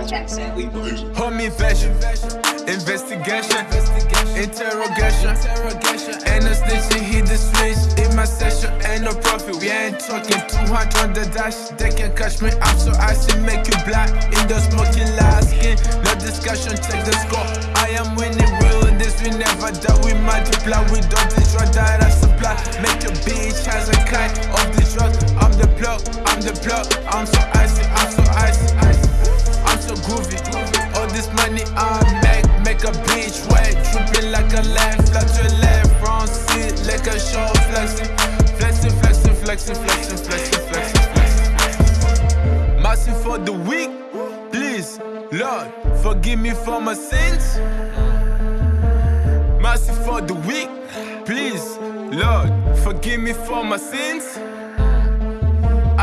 Home invasion, investigation, interrogation, ain't no snitching, hit the switch in my session, ain't no profit. We ain't talking 200 on the dash, they can catch me. I'm so icy, make you black in the smoking last skin. No discussion, check the score. I am winning, in this, we never die, we multiply. We don't money I make, make a bitch wet. Dripping like a lamp, flat to left, front seat like a show flexing. Flexing, flexing, flexing, flexing, flexing, flexing, flexing. Massive for the weak, please, Lord, forgive me for my sins. Mercy for the weak, please, Lord, forgive me for my sins.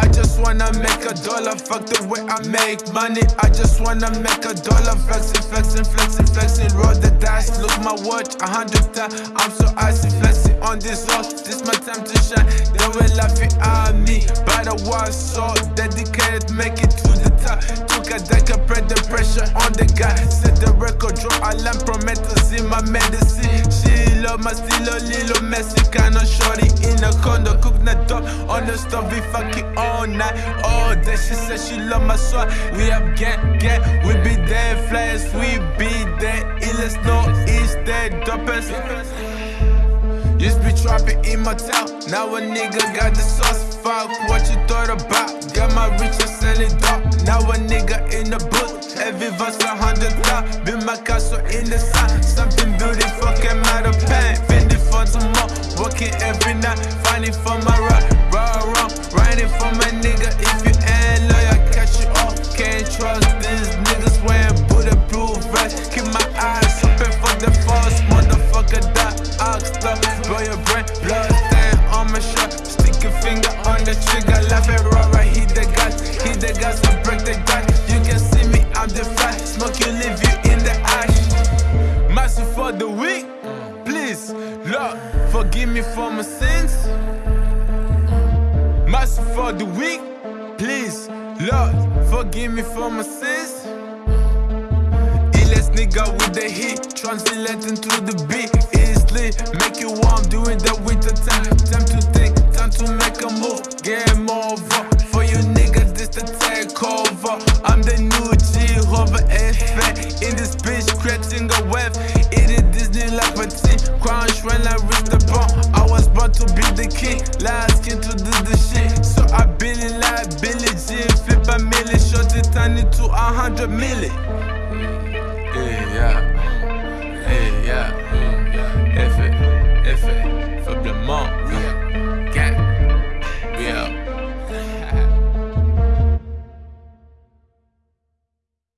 I just wanna make a dollar, fuck the way I make money. I just wanna make a dollar, flexing, flexing, flexing, flexing. Roll the dice, look my watch, a hundred times. I'm so icy, flexing on this rock. This my time to shine. They were laughing at me, but I was so dedicated, make it to the top. Took a deck, spread the pressure on the guy. Set the record, draw alarm, Prometheus in my medicine. She love my stilo, little Mexicano shorty a the dog on the stove, we fucking all night, all day. She said she love my swag. We have gang, gang, we be there, flyers, we be there. Illest, no, east, there, dopest. Used be trapping in my town. Now a nigga got the sauce. Fuck what you thought about. Got my rich and sell it up. Now a nigga in the booth. Every verse a hundred thousand. Build my castle in the sun. Something beautiful came out of pain. For more. Working every night. Finding for my right. Raw, wrong. Riding for my nigga. If you ain't loyal, catch you off. Can't trust these niggas wearing bulletproof vests. Keep my eyes open for the false motherfucker that asked up. Blow your brain, blood please, Lord, forgive me for my sins. Massive for the weak, please, Lord, forgive me for my sins. Illest nigga with the heat, translating to the beat. Easily make you warm during the winter time. Time to think, time to make a move. Game over to be the king, last king to do the shit. So I been in Jean, flip a million, short it turn into a hundred million.